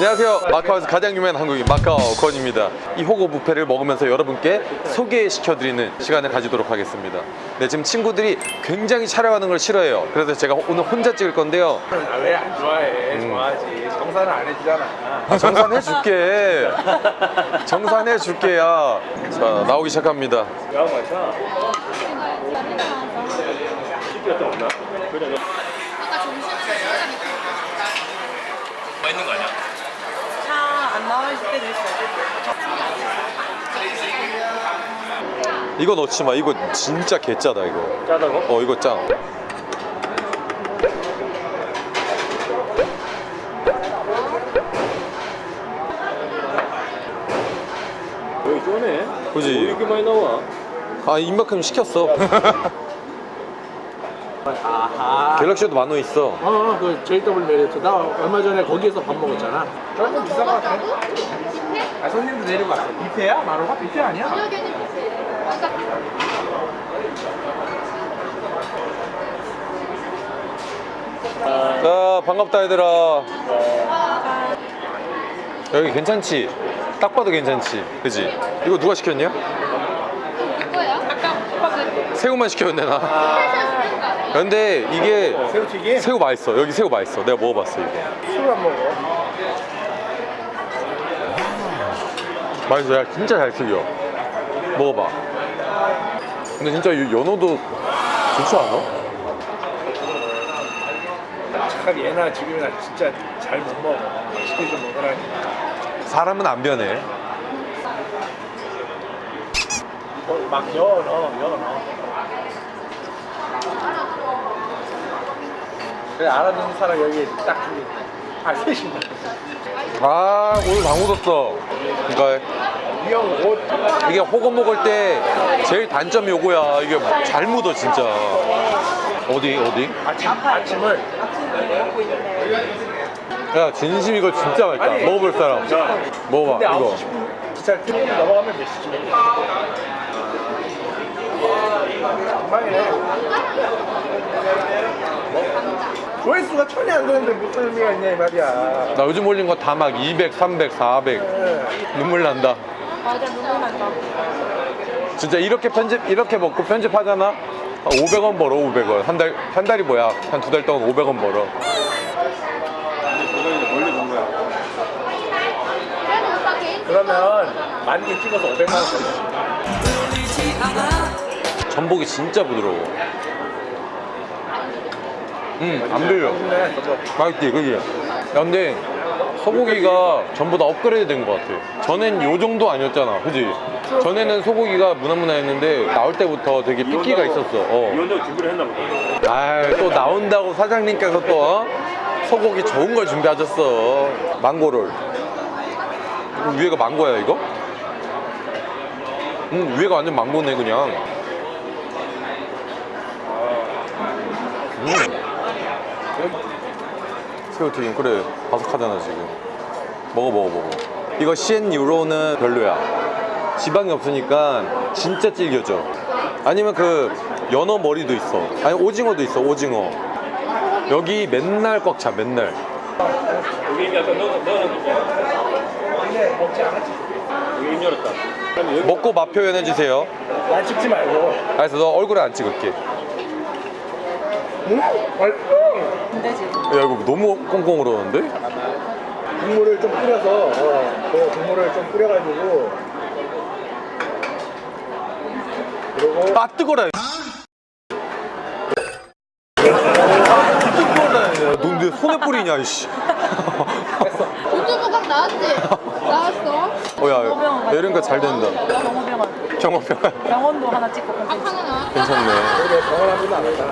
안녕하세요 마카오에서 가장 유명한 한국인 마카오 권입니다 이 호거 뷔페를 먹으면서 여러분께 소개시켜드리는 시간을 가지도록 하겠습니다 네 지금 친구들이 굉장히 촬영하는 걸 싫어해요 그래서 제가 오늘 혼자 찍을 건데요 아, 왜안 좋아해? 좋아하지. 정산을 안 해주잖아. 아, 정산해 줄게 정산해 줄게 야 자 나오기 시작합니다 야, 맞아. 그래, 점심에 시간이 맛있는 거 아니야? 있을 때도 있어요. 이거 넣지 마 이거 진짜 개짜다 이거 짜다고? 어 이거 짱 여기 쪼네. 그지? 왜 이렇게 많이 나와? 아 이만큼 시켰어 아 하. 갤럭시도 만원 있어 어, 그 JW 메리트. 나 얼마 전에 거기에서 밥 먹었잖아. 조금 비싼 거 같아. 아, 손님도 내리고 왔어. 뷔페야? 마루가 뷔페 아니야? 자 반갑다 얘들아 여기 괜찮지? 딱 봐도 괜찮지? 그지? 이거 누가 시켰냐? 이거야? 아까 오빠 그 새우만 시켰는데 나 근데 이게 새우튀김? 새우 맛있어 여기 새우 맛있어 내가 먹어봤어 이거 술 안 먹어. 맛있어 야 진짜 잘 튀겨 먹어봐 근데 진짜 이 연어도 좋지 않아? 참 얘나 지금이나 진짜 잘 못 먹어. 맛있게 좀 먹으라니. 사람은 안 변해 어, 막 넣어, 넣어, 넣어, 넣어. 그래, 알아듣는 사람 여기 딱 둘이. 아, 셋이네. 아 오늘 다 묻었어 그러니까 이형 옷. 이게 호거 먹을 때 제일 단점이 요거야 이게 잘 묻어 진짜 어디 어디? 아침, 아침을. 야 진심 이거 진짜 맛있다 아니. 먹어볼 사람 먹어봐 근데 이거 9시 10분 기차 트럭 넘어가면 몇 시쯤이야? 엉망이네. 조회수가 천이 안 되는데 무슨 의미가 있냐 이 말이야. 나 요즘 올린 거 다 막 200, 300, 400 눈물 난다. 맞아, 눈물 난다. 진짜 이렇게 편집 이렇게 먹고 편집하잖아? 500원 벌어 500원. 한 달 한 달이 뭐야? 한 두 달 동안 500원 벌어. 그러면 만개 찍어서 500만 원. 전복이 진짜 부드러워 음안 빌려 근데 저거 맛있지 그지? 야 근데 소고기가 전부 다 업그레이드 된 것 같아 전엔 요 정도 아니었잖아 그지? 전에는 소고기가 무난무난했는데 나올 때부터 되게 핏기가 있었어 어. 이혼도 준비를 했나 보다. 아또 나온다고 사장님께서 또 어? 소고기 좋은 걸 준비하셨어 망고를 이거 위에가 망고야 이거? 음 위에가 완전 망고네 그냥 음 새우튀김 그래 바삭하잖아 지금 먹어 먹어 먹어 이거 CN 유로는 별로야 지방이 없으니까 진짜 질겨져 아니면 그 연어 머리도 있어 아니 오징어도 있어 오징어 여기 맨날 꽉 차 맨날 여기 넣어, 넣어놓은 먹지 않았지. 여기 입 열었다. 먹고 맛 표현해주세요 난 찍지 말고. 알았어 너 얼굴에 안 찍을게 응? 얼- 안 되지. 야 이거 너무 꽁꽁 얼었는데? 국물을 좀 뿌려서 어, 그 국물을 좀 뿌려가지고 그리고 아 뜨거라 뜨거라 넌내 손에 뿌리냐 이씨 유튜브 각 나왔지? 나왔어? 어야 이러니까 잘 된다 병원병원. 경험평 병원도 하나 찍고 각 하나? 괜찮네 병원하면 안 했다.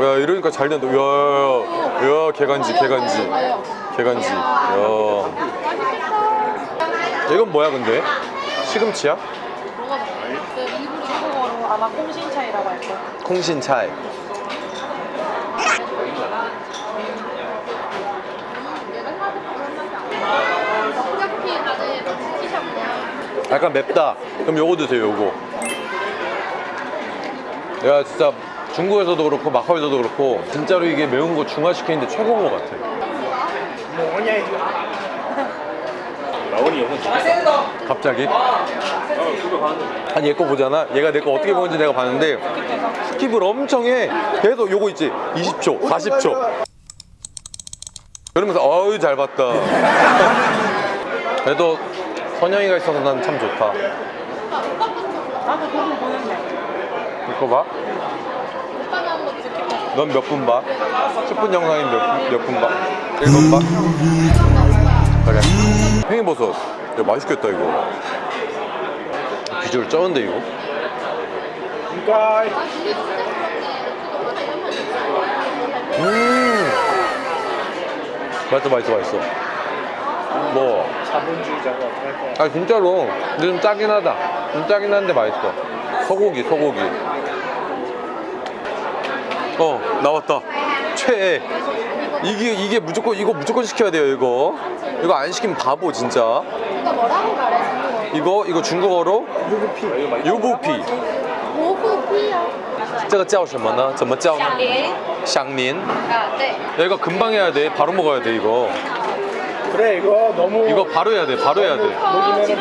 야 이러니까 잘 된다 야야야 개간지 개간지 개간지 야 이건 뭐야 근데? 시금치야? 아마 콩신차이라고 할 거야. 콩신차이 약간 맵다 그럼 요거 드세요 요거 내가 진짜 중국에서도 그렇고 마카오에서도 그렇고 진짜로 이게 매운 거 중화시키는데 최고인 것 같아 뭐냐 이거 나원이 영상. 갑자기? 아. 아니 얘 거 보잖아 얘가 내 거 어떻게 보는지 내가 봤는데 스킵을 엄청 해 계속 요거 있지 20초 40초 그러면서 어우 잘 봤다 그래도 선영이가 있어서 난 참 좋다 나도 보는데. 이거 봐? 넌 몇 분 봐? 10분 영상이 몇분 봐? 1분 봐? 그래. 팽이버섯 야 맛있겠다 이거. 비주얼 쩌는데 이거? 아, 음. 맛있어 맛있어 맛있어. 뭐? 자본주의자가 아 진짜로. 근데 좀 짜긴 하다. 좀 짜긴 한데 맛있어. 소고기 소고기 어 나왔다 최애 이게 이게 무조건 이거 무조건 시켜야 돼요 이거 이거 안 시키면 바보 진짜 이거 뭐라고 말해, 중국어? 이거 이거 중국어로 유부피 유부피 오후피야. 这个叫什么呢怎么叫呢 예. 香年 아, 네. 야 이거 금방 해야 돼 바로 먹어야 돼 이거 그래 이거 너무 이거 바로 해야 돼 바로 해야 돼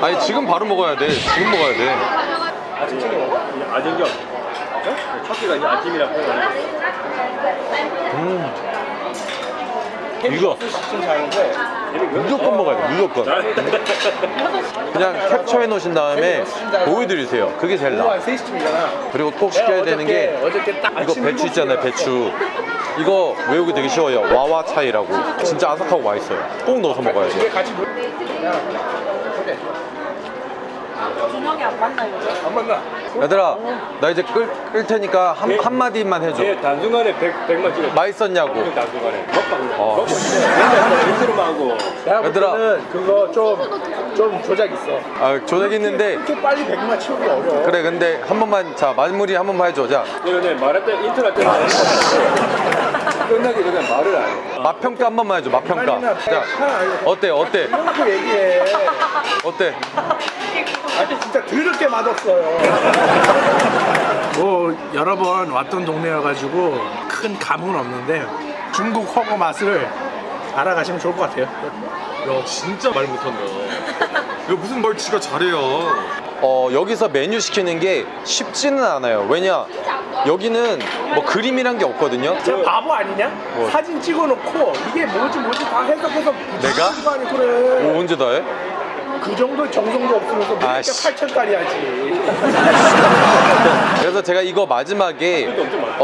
아니 지금 바로 먹어야 돼 지금 먹어야 돼 아정경. 첫째가 이제 아침이라 표현하는 음. 이거. 자는데 무조건 먹어야 돼 무조건. 그냥 캡처해 놓으신 다음에 보여드리세요. 그게 제일 나아. 한 3시쯤이잖아. 그리고 꼭 시켜야 되는 게 이거 배추 있잖아요 배추. 이거 외우기 되게 쉬워요. 娃娃菜라고. 진짜 아삭하고 맛있어요. 꼭 넣어서 먹어야 이 준혁이 안 만나 요즘. 안 만나 얘들아 나 이제 끌, 끌 테니까 한, 한마디만 해줘 제 단순간에 100, 100만 찍어. 맛있었냐고 단순간에. 먹방. 어. 먹방. 맨날 인트로만 하고. 얘들아. 그거 좀 좀 조작 있어 아 조작 있는데 이렇게 빨리 100만 치우기 어려워 그래 근데 한 번만 자 마무리 한 번만 해줘 자 내가 내 말했던 인트로 할 때는 끝나기 전에 말을 안 해. 맛평가 한 번만 해줘 맛평가. 자차 어때 어때? 이렇게 얘기해. 어때? 아주 진짜 더럽게 맛없어요. 뭐 여러 번 왔던 동네여가지고 큰 감흥은 없는데 중국 허거 맛을 알아가시면 좋을 것 같아요. 야 진짜 말 못한다. 이거 무슨 말 지가 잘해요. 어 여기서 메뉴 시키는 게 쉽지는 않아요. 왜냐 여기는 뭐 그림이란 게 없거든요 저 바보 아니냐? 뭐? 사진 찍어놓고 이게 뭐지 뭐지 다 해석해서 내가? 거 아니 그래 뭐 언제 다 해? 그 정도 정성도 없으면서 아씨. 8천짜리 하지 그래서 제가 이거 마지막에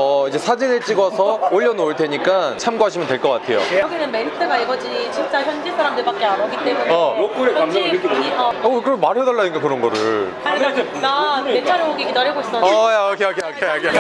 어 이제 사진을 찍어서 올려놓을 테니까 참고하시면 될 것 같아요. 여기는 메리트가 이거지. 진짜 현지 사람들밖에 안 오기 때문에. 어. 로컬의 감성을 느끼고 어. 어 그럼 말해달라니까 그런 거를. 아니 나 내 차례 오기 기다리고 있었는데 어야 오케이 오케이 오케이 오케이.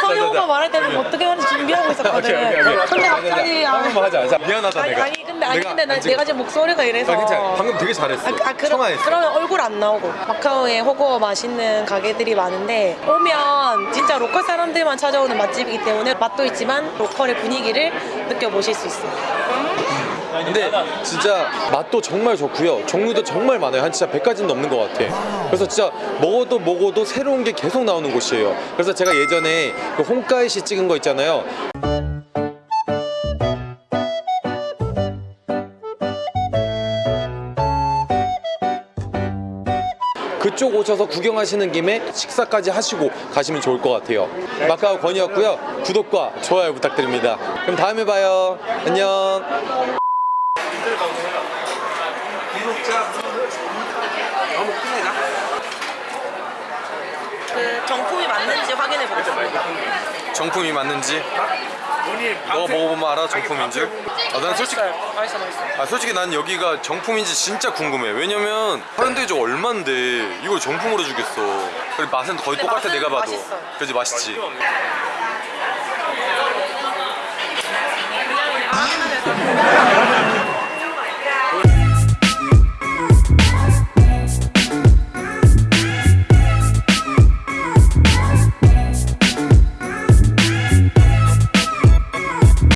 성희 오빠 말할 때는 어떻게 하는지 준비하고 있었거든. 오케이, 오케이, 오케이. 근데 갑자기 아, 한번 하자. 자, 미안하다 아니, 내가. 아니 근데 아니 근데 나, 안 내가 지금 목소리가 이래서 아, 괜찮아. 방금 되게 잘했어. 아, 아 그럼, 청아했어. 그러면 얼굴 안 나오고 마카오에 훠궈 맛있는 가게들이 많은데 오면 진짜 로컬 사람들만 찾아오는 맛집이기 때문에 맛도 있지만 로컬의 분위기를 느껴보실 수 있어요 근데 진짜 맛도 정말 좋고요. 종류도 정말 많아요. 한 진짜 100가지는 넘는 것 같아. 그래서 진짜 먹어도 먹어도 새로운 게 계속 나오는 곳이에요. 그래서 제가 예전에 그 홍가이시 찍은 거 있잖아요. 그쪽 오셔서 구경하시는 김에 식사까지 하시고 가시면 좋을 것 같아요. 마카오 건이었고요. 구독과 좋아요 부탁드립니다. 그럼 다음에 봐요. 안녕. 그 정품이 맞는지 확인해 보겠습니다 정품이 맞는지 너가 먹어보면 알아? 정품인지 아, 난 솔직히 맛있어 맛있어 아 솔직히 난 여기가 정품인지 진짜 궁금해. 왜냐면 다른 데가 얼만데 이걸 정품으로 주겠어. 그리고 맛은 거의 똑같아 맛은 내가 봐도. 맛있어. 그지? 맛있지?